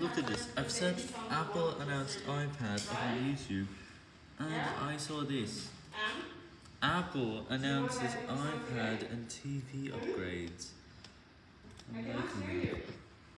look at this. I've searched Apple announced iPad on YouTube, and I saw this. Apple announces iPad and TV upgrade.